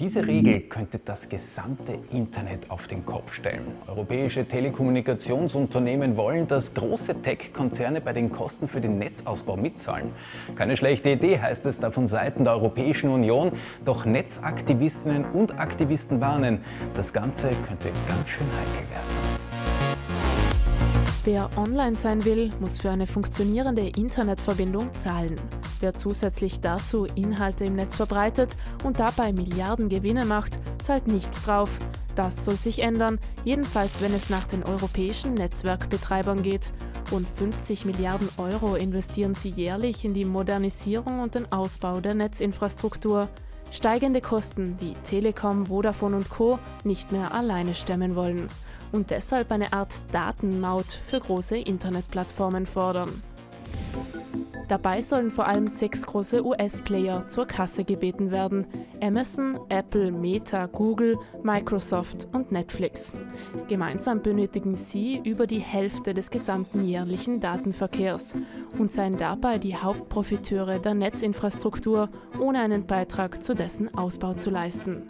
Diese Regel könnte das gesamte Internet auf den Kopf stellen. Europäische Telekommunikationsunternehmen wollen, dass große Tech-Konzerne bei den Kosten für den Netzausbau mitzahlen. Keine schlechte Idee, heißt es da von Seiten der Europäischen Union. Doch Netzaktivistinnen und Aktivisten warnen, das Ganze könnte ganz schön heikel werden. Wer online sein will, muss für eine funktionierende Internetverbindung zahlen. Wer zusätzlich dazu Inhalte im Netz verbreitet und dabei Milliarden Gewinne macht, zahlt nichts drauf. Das soll sich ändern, jedenfalls wenn es nach den europäischen Netzwerkbetreibern geht. Rund 50 Milliarden Euro investieren sie jährlich in die Modernisierung und den Ausbau der Netzinfrastruktur. Steigende Kosten, die Telekom, Vodafone und Co. nicht mehr alleine stemmen wollen und deshalb eine Art Datenmaut für große Internetplattformen fordern. Dabei sollen vor allem sechs große US-Player zur Kasse gebeten werden. Amazon, Apple, Meta, Google, Microsoft und Netflix. Gemeinsam benötigen sie über die Hälfte des gesamten jährlichen Datenverkehrs und seien dabei die Hauptprofiteure der Netzinfrastruktur, ohne einen Beitrag zu dessen Ausbau zu leisten.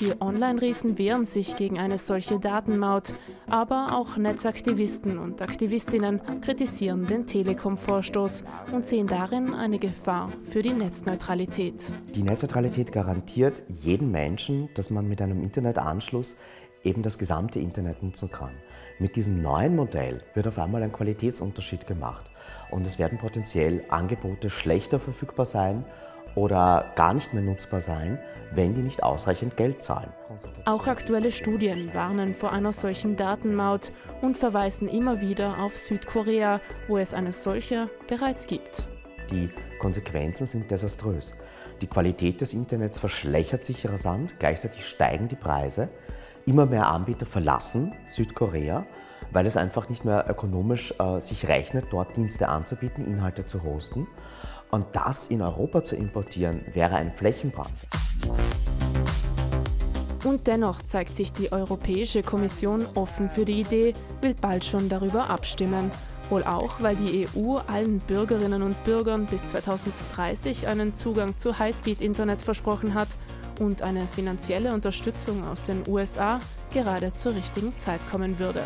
Die Online-Riesen wehren sich gegen eine solche Datenmaut, aber auch Netzaktivisten und Aktivistinnen kritisieren den Telekom-Vorstoß und sehen darin eine Gefahr für die Netzneutralität. Die Netzneutralität garantiert jedem Menschen, dass man mit einem Internetanschluss eben das gesamte Internet nutzen kann. Mit diesem neuen Modell wird auf einmal ein Qualitätsunterschied gemacht und es werden potenziell Angebote schlechter verfügbar sein oder gar nicht mehr nutzbar sein, wenn die nicht ausreichend Geld zahlen. Auch aktuelle Studien warnen vor einer solchen Datenmaut und verweisen immer wieder auf Südkorea, wo es eine solche bereits gibt. Die Konsequenzen sind desaströs. Die Qualität des Internets verschlechtert sich rasant, gleichzeitig steigen die Preise. Immer mehr Anbieter verlassen Südkorea, weil es einfach nicht mehr ökonomisch äh, sich rechnet, dort Dienste anzubieten, Inhalte zu hosten. Und das in Europa zu importieren, wäre ein Flächenbrand. Und dennoch zeigt sich die Europäische Kommission offen für die Idee, will bald schon darüber abstimmen. Wohl auch, weil die EU allen Bürgerinnen und Bürgern bis 2030 einen Zugang zu Highspeed-Internet versprochen hat und eine finanzielle Unterstützung aus den USA gerade zur richtigen Zeit kommen würde.